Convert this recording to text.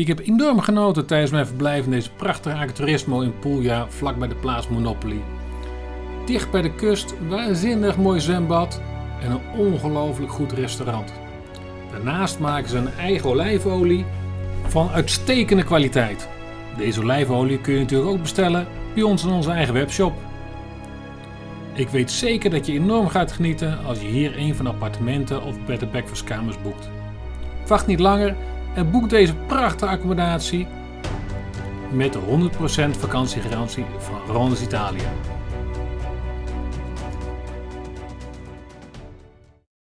Ik heb enorm genoten tijdens mijn verblijf in deze prachtige agriturismo in Puglia, vlak bij de plaats Monopoli. Dicht bij de kust, waanzinnig mooi zwembad en een ongelooflijk goed restaurant. Daarnaast maken ze een eigen olijfolie van uitstekende kwaliteit. Deze olijfolie kun je natuurlijk ook bestellen bij ons in onze eigen webshop. Ik weet zeker dat je enorm gaat genieten als je hier een van de appartementen of bed and breakfast kamers boekt. Wacht niet langer en boek deze prachtige accommodatie met de 100% vakantiegarantie van Rondes Italia.